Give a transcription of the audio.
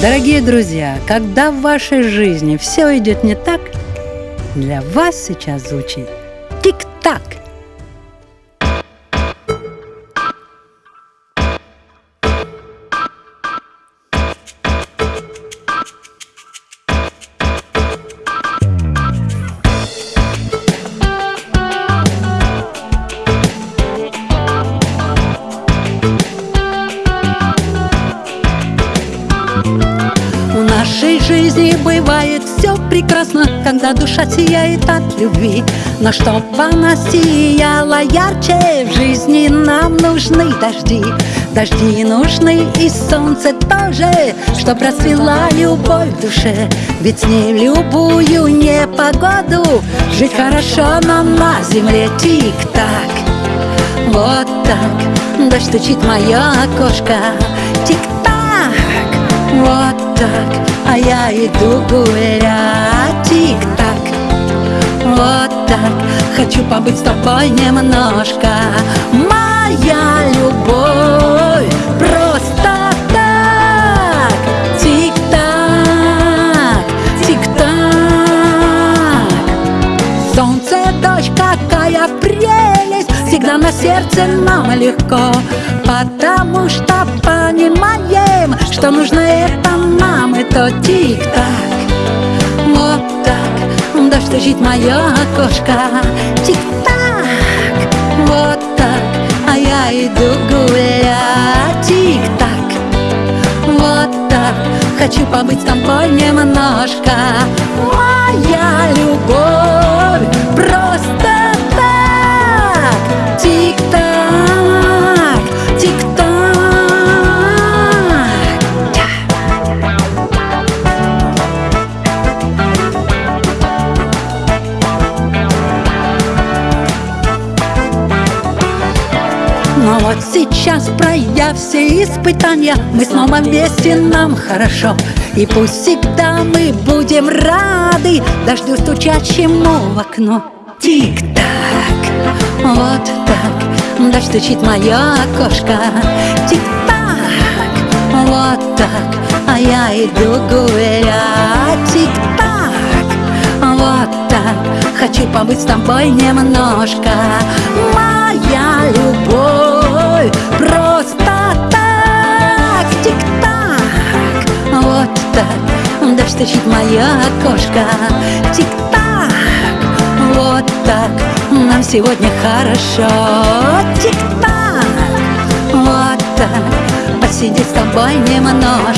Дорогие друзья, когда в вашей жизни все идет не так, для вас сейчас звучит тик-так. Нашей жизни бывает все прекрасно, когда душа сияет от любви. Но чтоб она сияла ярче, в жизни нам нужны дожди. Дожди нужны и солнце тоже, чтоб расцвела любовь в душе. Ведь с ней в любую непогоду жить хорошо, но на земле тик-так. Вот так, дождь стучит мое окошко, тик-так, вот так, а я иду гулять, тик-так, вот так, хочу побыть с тобой немножко, моя любовь, просто так, тик-так, тик-так. Солнце, дождь, какая прелесть Всегда на сердце нам легко. Потому что понимаем Что нужно это нам то тик-так. Вот так Дождь стучит в мое окошко? Тик-так Вот так А я иду гулять. Тик-так вот так Хочу побыть с тобой немножко. Моя любовь Но вот сейчас, пройдя все испытания. Мы снова вместе, нам хорошо. И пусть всегда мы будем рады Дождю стучащему в окно. Тик-так, вот так Дождь стучит мое окошко. Тик-так, вот так А я иду гулять. Тик-так, вот так Хочу побыть с тобой немножко. Моя любовь стучит в мое окошко. Тик-так Вот так Нам сегодня хорошо. Тик-так Вот так Посидеть с тобой немножко